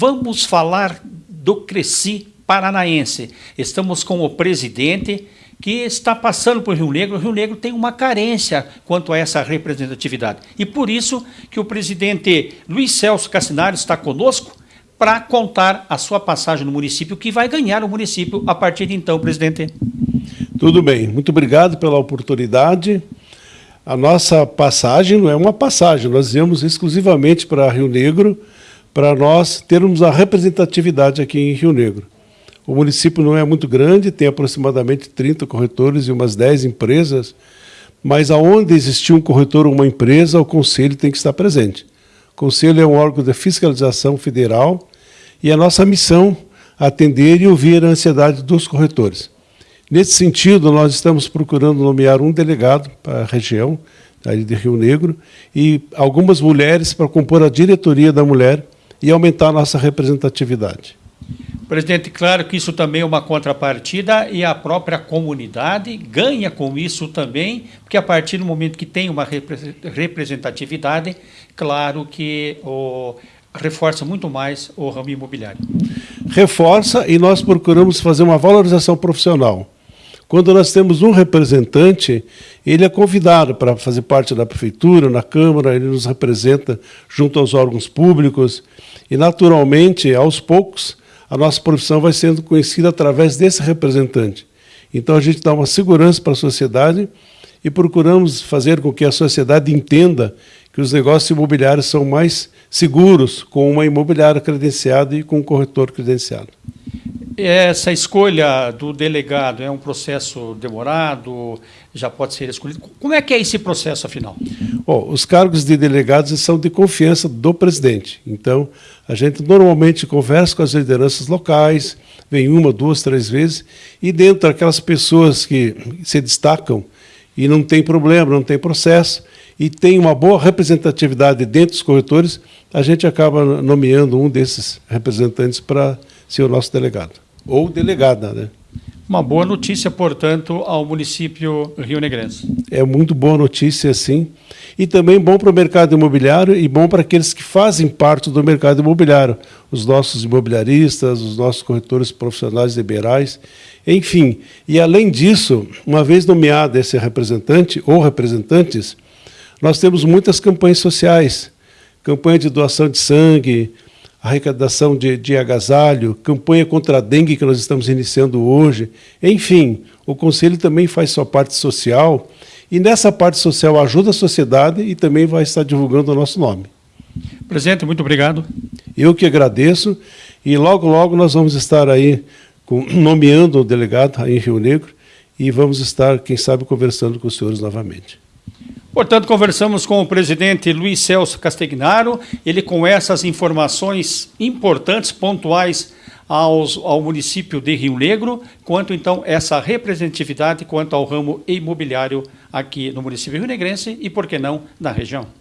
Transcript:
vamos falar do Cresci Paranaense. Estamos com o presidente que está passando por Rio Negro. O Rio Negro tem uma carência quanto a essa representatividade. E por isso que o presidente Luiz Celso Cassinari está conosco para contar a sua passagem no município, que vai ganhar o município a partir de então, presidente. Tudo bem, muito obrigado pela oportunidade. A nossa passagem não é uma passagem, nós viemos exclusivamente para Rio Negro para nós termos a representatividade aqui em Rio Negro. O município não é muito grande, tem aproximadamente 30 corretores e umas 10 empresas, mas aonde existir um corretor ou uma empresa, o conselho tem que estar presente. O conselho é um órgão de fiscalização federal e a nossa missão é atender e ouvir a ansiedade dos corretores. Nesse sentido, nós estamos procurando nomear um delegado para a região de Rio Negro e algumas mulheres para compor a diretoria da mulher e aumentar a nossa representatividade. Presidente, claro que isso também é uma contrapartida e a própria comunidade ganha com isso também, porque a partir do momento que tem uma representatividade, claro que o, reforça muito mais o ramo imobiliário. Reforça e nós procuramos fazer uma valorização profissional. Quando nós temos um representante, ele é convidado para fazer parte da prefeitura, na Câmara, ele nos representa junto aos órgãos públicos e, naturalmente, aos poucos, a nossa profissão vai sendo conhecida através desse representante. Então, a gente dá uma segurança para a sociedade e procuramos fazer com que a sociedade entenda que os negócios imobiliários são mais seguros com uma imobiliária credenciada e com um corretor credenciado. Essa escolha do delegado é um processo demorado, já pode ser escolhido. Como é que é esse processo, afinal? Bom, os cargos de delegados são de confiança do presidente. Então, a gente normalmente conversa com as lideranças locais, vem uma, duas, três vezes, e dentro daquelas pessoas que se destacam e não tem problema, não tem processo, e tem uma boa representatividade dentro dos corretores, a gente acaba nomeando um desses representantes para ser o nosso delegado ou delegada. Né? Uma boa notícia, portanto, ao município Rio Negrense. É muito boa notícia, sim. E também bom para o mercado imobiliário e bom para aqueles que fazem parte do mercado imobiliário, os nossos imobiliaristas, os nossos corretores profissionais liberais, enfim. E além disso, uma vez nomeado esse representante ou representantes, nós temos muitas campanhas sociais, campanha de doação de sangue, arrecadação de, de agasalho, campanha contra a dengue que nós estamos iniciando hoje. Enfim, o Conselho também faz sua parte social e nessa parte social ajuda a sociedade e também vai estar divulgando o nosso nome. Presidente, muito obrigado. Eu que agradeço e logo, logo nós vamos estar aí com, nomeando o delegado aí em Rio Negro e vamos estar, quem sabe, conversando com os senhores novamente. Portanto, conversamos com o presidente Luiz Celso Castegnaro, ele com essas informações importantes, pontuais aos, ao município de Rio Negro, quanto então essa representatividade quanto ao ramo imobiliário aqui no município rio-negrense e, por que não, na região.